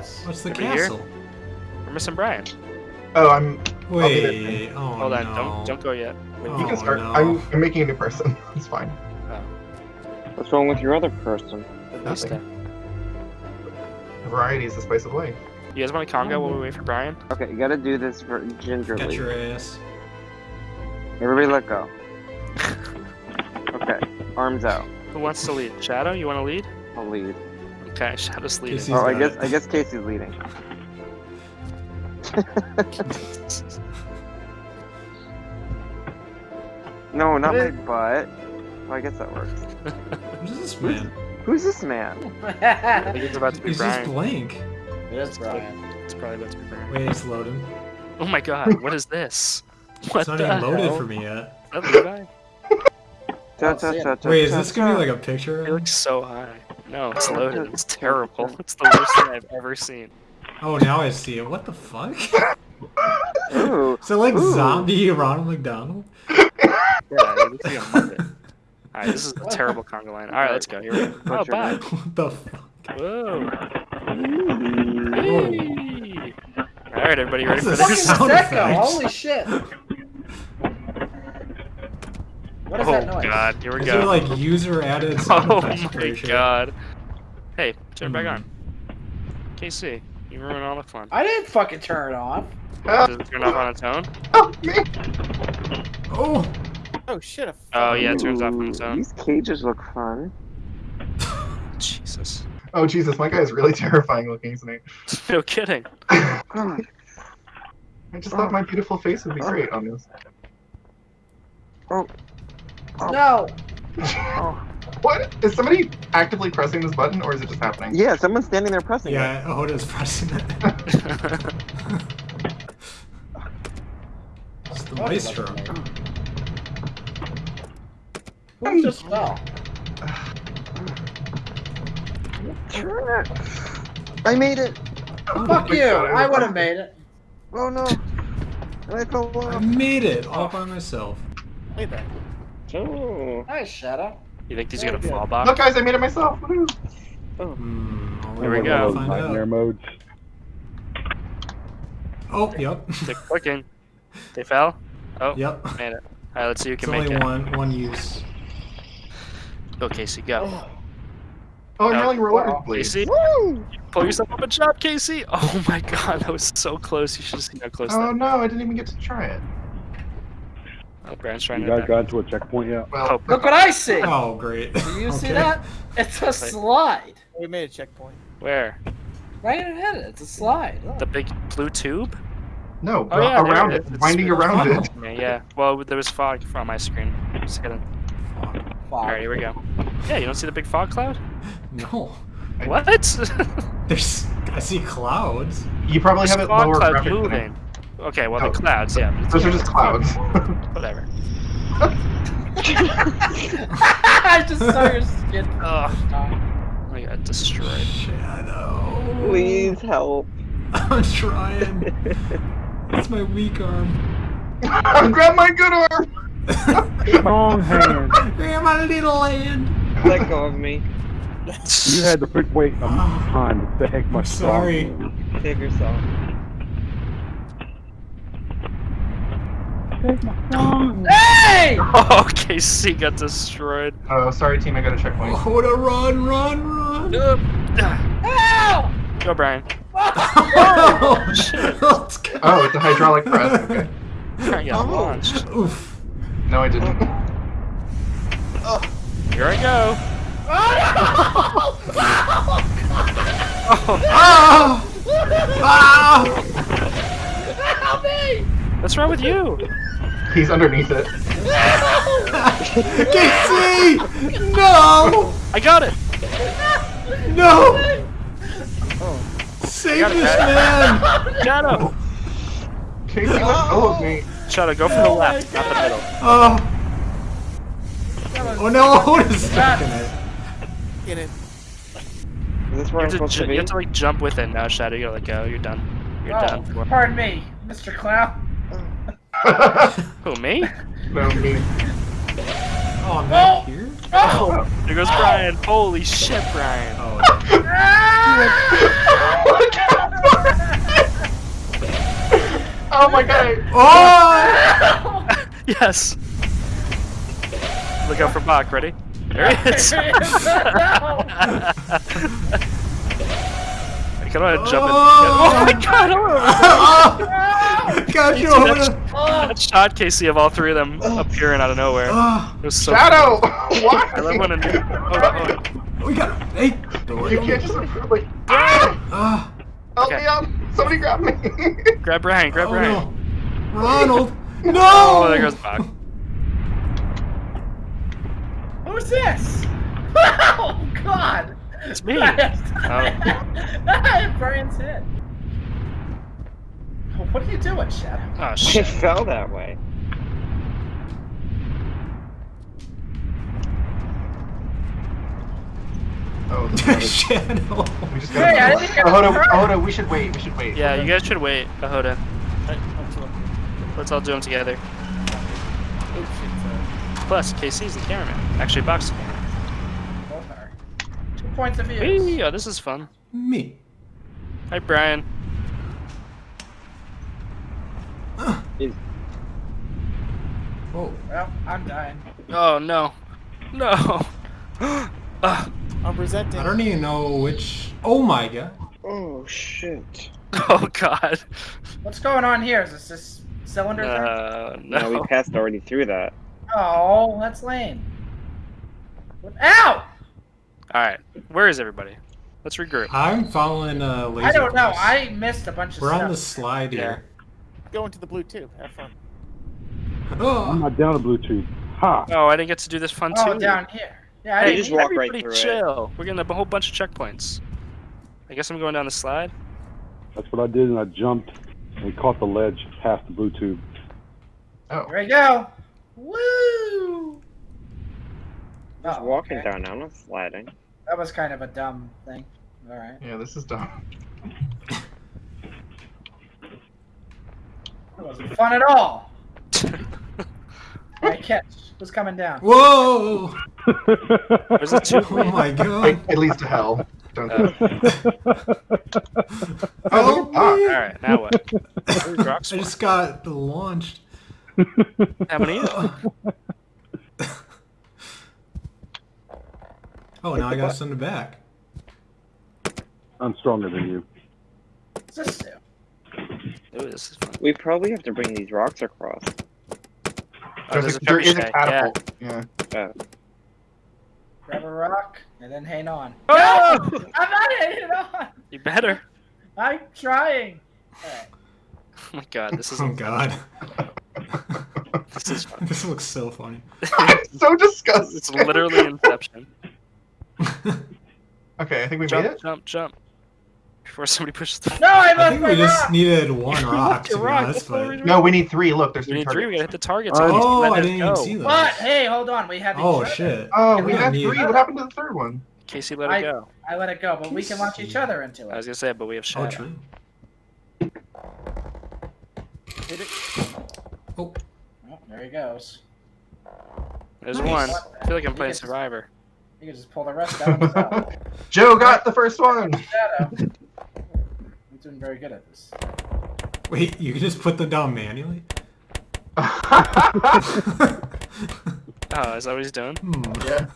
Yes. What's the Over here? castle? We're missing Brian. Oh, I'm. I'll be there. Wait. Oh Hold on, no. don't don't go yet. Wait, Oh, You can oh, start. no. I'm, I'm making a new person. It's fine. Oh. What's wrong with your other person? this Nothing. Variety is the spice of life. You guys want to conga while we oh. wait for Brian? Okay, you gotta do this for Got gingerly. your ass. Everybody let go. Okay, arms out. Who wants to lead? Shadow, you want to lead? I'll lead. Okay, Shadow's leading. Casey's oh, I guess it. I guess Casey's leading. No, not my butt. Well, I guess that works. Who's this man? Who's this man? I think it's about to be He's just blank. it is Brian. It's probably about to be Brian. Wait, it's loading. Oh my god, what is this? What It's not the even loaded hell? for me yet. Is Levi? Cha, Oh, cha, see cha, it. cha, Wait, is this gonna be like a picture? It looks so high. No, it's loaded. It's terrible. It's the worst thing I've ever seen. Oh, now I see it. What the fuck? Ooh, Is it like Ooh. zombie Ronald McDonald? Yeah, it looks like. Alright, this is a terrible conga line. Alright, let's go. Here we go. Oh, bye. What the fuck? Whoa. Whoa. Hey. Alright, everybody ready for What's Fucking this? this? Sound Prosecco, holy shit. What is Oh that noise? god, here we Is there go. like user added sound Oh my Pretty sure. god. Hey, turn it back on. Mm-hmm. KC, you ruin all the fun. I didn't fucking turn it off. Does it turn off on its own? oh, me. Oh! Oh shit! Oh yeah, it turns off on its own. These cages look fun. Jesus. Oh Jesus, my guy is really terrifying looking, isn't he? No kidding. God. I just thought my beautiful face would be great on this. Oh. oh. No. Oh. What? Is somebody actively pressing this button, or is it just happening? Yeah, someone's standing there pressing it. Yeah, Hoda's pressing it. It's the What? maestro. Who just fell? Turn it. I made it. Oh Fuck you! God, I would have made it. Oh no. I fell I made it all by myself. Hey at that. Oh. Nice, Shadow. You think these are gonna Yeah. fall Look, guys, I made it myself. Woohoo. Hmm. Here we go. Nightmare out. modes. Oh, yep. They're clicking. They fell? Oh, yep. made it. Alright, let's see who It's can make only it. one one use. Go, Casey, go. Oh, I'm Oh, rolling rollerblades. Casey, Woo! pull yourself up a jump, Casey! Oh my god, that was so close. You should have seen how close Oh that no, I didn't even get to try it. Oh, Brian's trying You to guys got to a checkpoint yet? Well, Oh, Look what I see. Oh, great. Do you see that? It's a slide. We made a checkpoint. Where? Right ahead. It's a slide. Look. The big blue tube? no, Oh, yeah, around it it, is. It's- winding around it. Yeah, yeah. Well, there was fog on my screen. Just kidding. Fog. Alright, here we go. Yeah, you don't see the big fog cloud? No. What? There's. I see clouds. You probably There's have it fog lower clouds than moving. Okay, well, Oh. the clouds, yeah. but Those are it's- just clouds. Whatever. I just saw your skin. Ugh, Oh. I got destroyed. Shadow. Please help. I'm trying. That's my weak arm. Grab my good arm. Strong hand. Grab my little hand. Let go of me. You had to pick wait a time to heck my I'm sorry. Strong Save yourself. Hey! Oh, KC got destroyed. Oh, sorry, team. I got a checkpoint. Hoda, run, run, run. Ugh. Ah. Ow! Go, Brian. Oh, Let's. Oh, it's a hydraulic press. Okay. Brian got Oh. launched. Oof. No, I didn't. Here I go. Oh, Oh, Ah! Ah! Help me! what's wrong with you? He's underneath it. Casey! No! I got it. No! Save Got this guys. man! Shadow. Casey, let go of me. Shadow, go for the left, not the middle. Oh. Oh no, Hoda's stuck in it. Get it. Is this You where I'm have, to, supposed to be? you have to like jump with it now, Shadow. You gotta let go. Oh, you're done. You're Oh, done. Pardon me, Mr. Clown. Who, me? no, me. Oh, I'm back oh, here? Oh! oh. There goes Brian. Holy shit, Brian. Oh. Look out for! Oh my god. Oh! yes. Look out for Bach. Ready? There he is. There he is. No. I kind of want to jump in. Oh. Oh my god! oh! Got you over the... That shot Casey of all three of them appearing out of nowhere. Oh, It was so. Shadow! I love when. Why? A, oh, oh, we got... Hey! You can't just like. Ah! Help Okay. me out! Somebody grab me! grab Brian. Grab oh, Brian. no. Ronald! No! Oh, there goes Bach. Who's this? Oh God! It's me. I Oh. hit Brian's head. What are you doing, Shadow? Oh It shit. fell that way. Oh, this is- Shadow. we just Hey, I gotta. didn't get Ahoda. Ahoda, we should wait. We should wait. Yeah, you guys should wait. Ahoda. I, I'm. Let's all do them together. Oh shit. sorry. Plus, KC's the cameraman. Actually, Bach's the cameraman. Both are. Two points of view. Whee! Oh, this is fun. Me. Hi, Brian. Oh. Well, I'm dying. Oh no. No. Ah. I'm presenting. I don't even know which... Oh my god. Oh shit. oh god. What's going on here? Is this this cylinder thing? Uh, No, no. we passed already through that. Oh, that's lame. What- Ow! All right. Where is everybody? Let's regroup. I'm following uh, laser I don't know. I missed a bunch of stuff. We're on the slide here. Go into the blue tube. Have fun. I'm Oh. not down the Bluetooth. Ha! Oh, I didn't get to do this fun Oh, too. down here. Yeah, I Hey, You didn't just walk right everybody through it. chill. We're getting a whole bunch of checkpoints. I guess I'm going down the slide. That's what I did, and I jumped and caught the ledge past the blue tube. Oh. Here we go. Woo! Just Oh, walking okay. down, I'm not sliding. That was kind of a dumb thing. All right. Yeah, this is dumb. That wasn't fun at all. My catch was coming down. Whoa! There's a two. Oh my god. it leads to hell. Don't do Uh, it. Oh, Oh. All right, now what? I just got the launched. How many? Oh, now I gotta send it back. I'm stronger than you. What's this do? Ooh, this is fun. We probably have to bring these rocks across. Oh, There's there's a, a there is a trebuchet, yeah. catapult. Yeah. Grab a rock and then hang on. Oh! No! I'm not hanging on. You better. I'm trying. All right. Oh my god, this is Oh god. this is fun. this looks so funny. so disgusting. It's literally Inception. Okay, I think we made it. Jump, it. jump, jump. Before somebody pushes the. No, I I think my we just needed one rock, to Your rock, honest, that's what but... No, we need three. Look, there's We three need three. We gotta hit the targets. Oh, Let I us didn't even see those. But hey, hold on. We have oh, each Oh other. shit. Oh, we we had need- three. What happened to the third one? Casey, let it go. I let it go, but we can launch each other into I was it. gonna say, but we have oh, shadow. Oh, true. Hit it. Oh, Oh, there he goes. There's Nice. one. I feel like I'm playing Survivor. You can just pull the rest out. Joe got the first one. Shadow. We're doing very good at this. wait, you can just put them down manually? Oh, is that what he's doing? Hmm. yeah.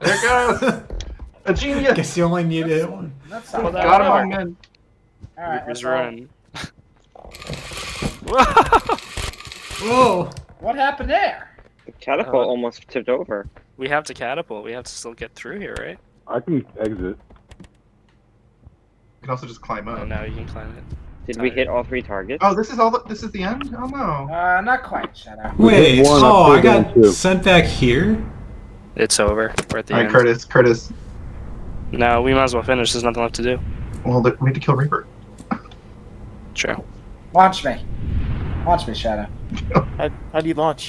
There it goes. A genius. Guess you only needed one. That's Well, not that- Got him bad. on men. All right, Who's let's all- running? Whoa! Whoa! What happened there? The catapult Uh, almost tipped over. We have to catapult. We have to still get through here, right? I can exit. You can also just climb up. Oh, up. now you can climb it. Did we hit all three targets? Oh, this is all. The, this is the end. Oh no. Uh, not quite, Shadow. Wait, oh, I got sent back here? It's over. We're at the All right, end. Curtis. Curtis. No, we might as well finish. There's nothing left to do. Well, we need to kill Reaper. True. Launch me. Launch me, Shadow. How, how do you launch?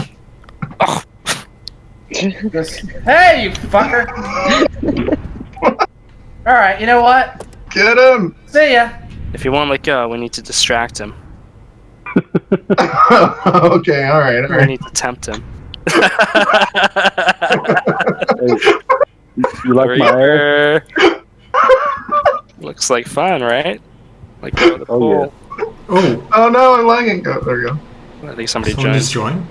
This. Hey, you fucker! All right, you know what? Get him! See ya! If you want to let go, we need to distract him. okay, alright, alright. We need to tempt him. hey, you like my hair? Looks like fun, right? Like go the oh, pool. Yeah. Oh. oh no, I'm lagging. Oh, there we go. I think somebody Someone joined.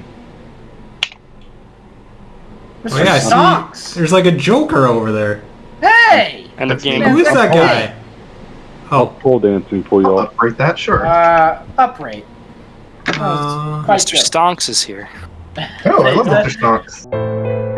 Oh, yeah, Socks. There's like a Joker over there. Hey! End up game. Who is that guy? I'll oh. Pole dancing for y'all. That, sure. Uh, upright. Uh, Mr. Good. Stonks is here. Oh, I love Mr. Stonks.